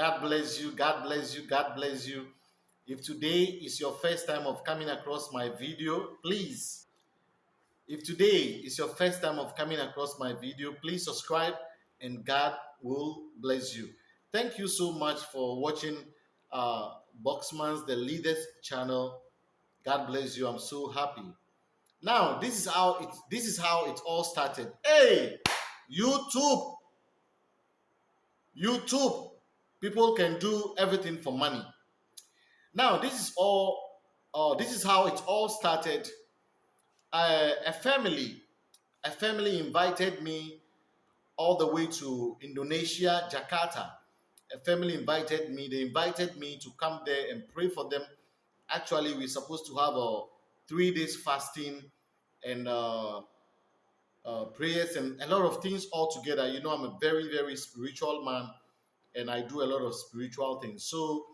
God bless you. God bless you. God bless you. If today is your first time of coming across my video, please. If today is your first time of coming across my video, please subscribe and God will bless you. Thank you so much for watching uh, Boxman's The Leaders channel. God bless you. I'm so happy. Now, this is how it this is how it all started. Hey, YouTube. YouTube. People can do everything for money. Now, this is all uh, this is how it all started. Uh, a family, a family invited me all the way to Indonesia, Jakarta. A family invited me. They invited me to come there and pray for them. Actually, we're supposed to have a three days fasting and uh, uh, prayers and a lot of things all together. You know, I'm a very, very spiritual man and I do a lot of spiritual things. So,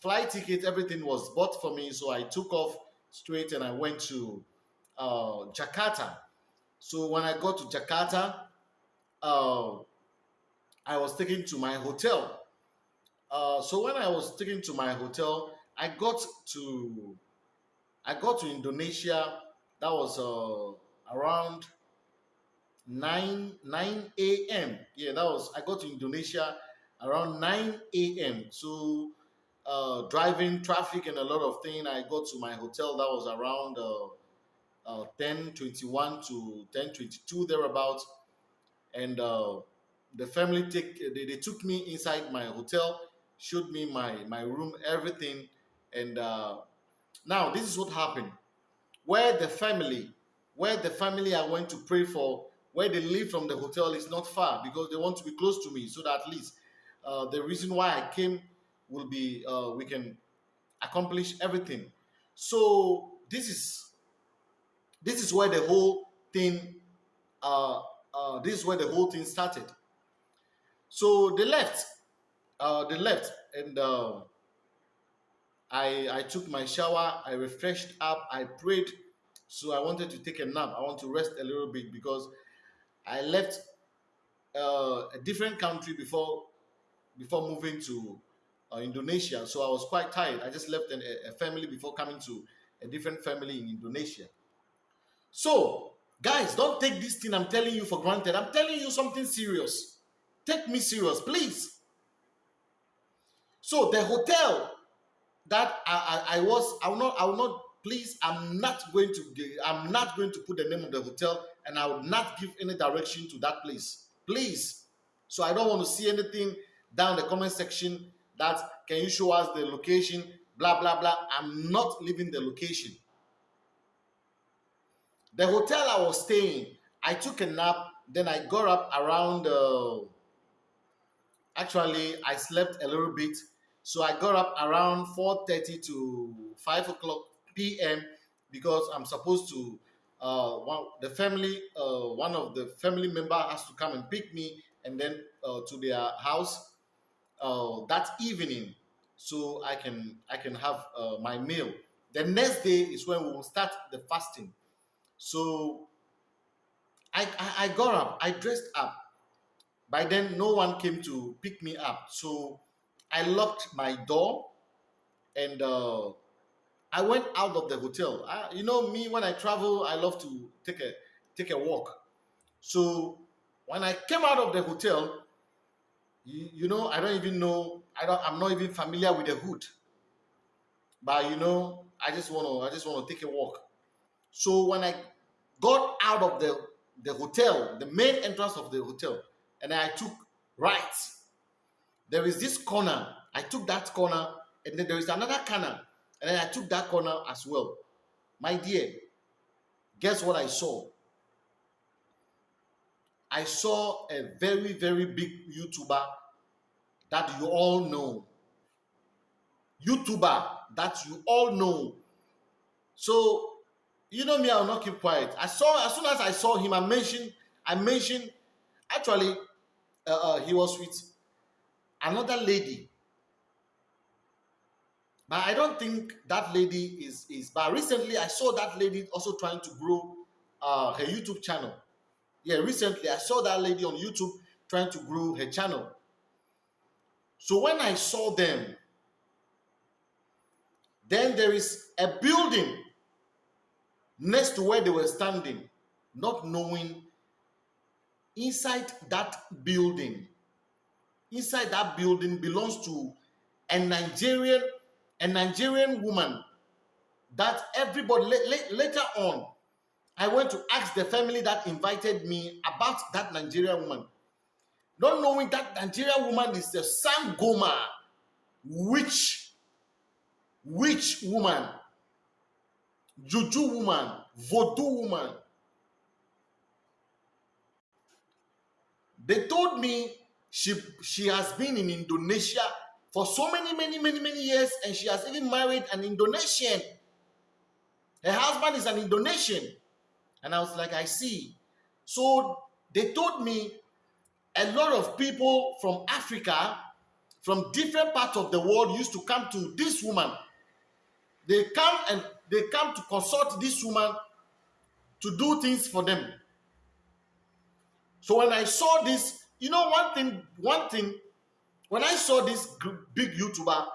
flight ticket, everything was bought for me. So, I took off straight and I went to uh, Jakarta. So, when I got to Jakarta, uh, I was taken to my hotel. Uh, so, when I was taken to my hotel, I got to I got to Indonesia. That was uh, around 9 9 a.m. Yeah, that was I got to Indonesia around 9 a.m. So uh, driving traffic and a lot of things. I got to my hotel. That was around uh, uh, 10 21 to 10 22 thereabouts. And uh, the family take they, they took me inside my hotel, showed me my my room, everything, and uh, now, this is what happened. Where the family, where the family I went to pray for, where they live from the hotel is not far because they want to be close to me so that at least uh, the reason why I came will be uh, we can accomplish everything. So this is this is where the whole thing uh, uh, this is where the whole thing started. So they left, uh, they left, and uh, I, I took my shower, I refreshed up, I prayed. So I wanted to take a nap. I want to rest a little bit because I left uh, a different country before before moving to uh, Indonesia. So I was quite tired. I just left an, a family before coming to a different family in Indonesia. So, guys, don't take this thing I'm telling you for granted. I'm telling you something serious. Take me serious, please. So the hotel that I, I, I was I will not I will not please I'm not going to I'm not going to put the name of the hotel and I will not give any direction to that place. Please. So I don't want to see anything down the comment section that can you show us the location blah blah blah. I'm not leaving the location. The hotel I was staying, I took a nap, then I got up around uh, actually I slept a little bit so I got up around 4.30 to 5 o'clock p.m. because I'm supposed to, uh, one, the family, uh, one of the family member has to come and pick me and then uh, to their house uh, that evening so I can, I can have uh, my meal. The next day is when we will start the fasting. So I, I, I got up, I dressed up. By then, no one came to pick me up. So I locked my door and uh, I went out of the hotel. I, you know me, when I travel, I love to take a take a walk. So when I came out of the hotel, you, you know, I don't even know. I don't. I'm not even familiar with the hood. But you know, I just want to. I just want to take a walk. So when I got out of the the hotel, the main entrance of the hotel, and I took right there is this corner. I took that corner, and then there is another corner, and then I took that corner as well. My dear, guess what I saw? I saw a very, very big YouTuber that you all know. YouTuber that you all know. So, you know me, I'll not keep quiet. I saw, as soon as I saw him, I mentioned, I mentioned, actually, uh, uh, he was with another lady but i don't think that lady is is but recently i saw that lady also trying to grow uh, her youtube channel yeah recently i saw that lady on youtube trying to grow her channel So when I saw them, then there is a building next to where they were standing, not knowing inside that building, inside that building belongs to a Nigerian, a Nigerian woman that everybody later on I went to ask the family that invited me about that Nigerian woman. Not knowing that Nigerian woman is the Sangoma witch, witch woman, juju woman, voodoo woman. They told me she, she has been in Indonesia for so many, many, many, many years, and she has even married an Indonesian. Her husband is an Indonesian. And I was like, I see. So they told me a lot of people from Africa, from different parts of the world, used to come to this woman. They come and they come to consult this woman to do things for them. So when I saw this, you know, one thing, one thing, when I saw this big YouTuber,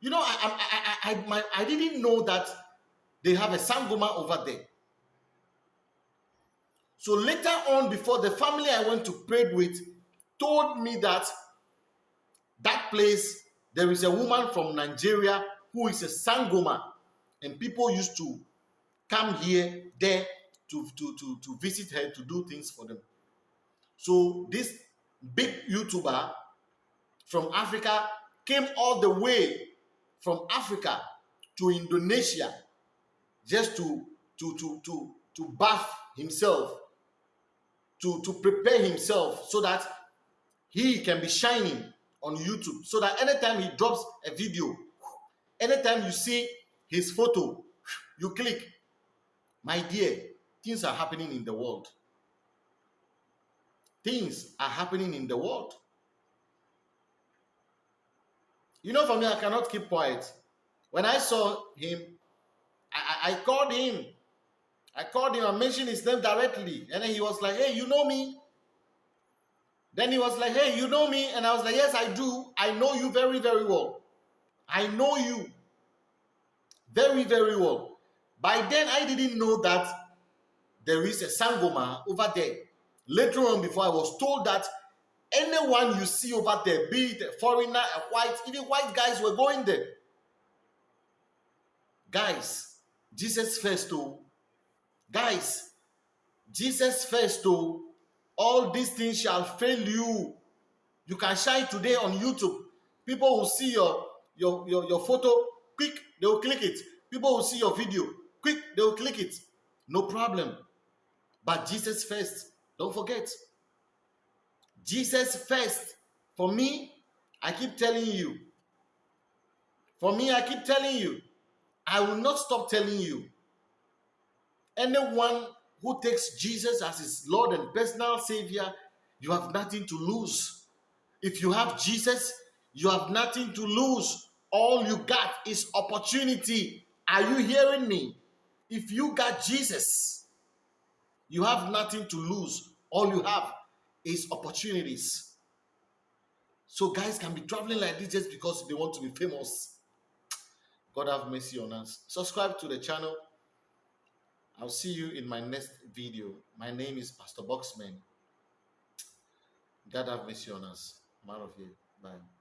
you know, I, I, I, I, my, I didn't know that they have a sangoma over there. So later on, before the family I went to pray with told me that that place, there is a woman from Nigeria who is a sangoma, and people used to come here, there, to, to, to, to visit her, to do things for them. So this big YouTuber from Africa came all the way from Africa to Indonesia just to to to to to bath himself to to prepare himself so that he can be shining on YouTube. So that anytime he drops a video anytime you see his photo you click my dear things are happening in the world. Things are happening in the world. You know for me i cannot keep quiet. When i saw him I, I, called him. I called him and mentioned his name directly. And then he was like, hey, you know me? Then he was like, hey, you know me? And I was like, yes, I do. I know you very, very well. I know you very, very well. By then, I didn't know that there is a Sangoma over there. Later on, before I was told that anyone you see over there, be it a foreigner, a white, even white guys were going there. Guys, Jesus first, oh. Guys, Jesus first, oh. All these things shall fail you. You can shine today on YouTube. People will see your, your, your, your photo, quick, they will click it. People will see your video, quick, they will click it. No problem. But Jesus first, don't forget. Jesus first. For me, I keep telling you. For me, I keep telling you. I will not stop telling you. Anyone who takes Jesus as his Lord and personal Savior, you have nothing to lose. If you have Jesus, you have nothing to lose. All you got is opportunity. Are you hearing me? If you got Jesus, you have nothing to lose. All you have is opportunities. So guys can be traveling like this just because they want to be famous. God have mercy on us. Subscribe to the channel. I'll see you in my next video. My name is Pastor Boxman. God have mercy on us. I'm out of here. Bye.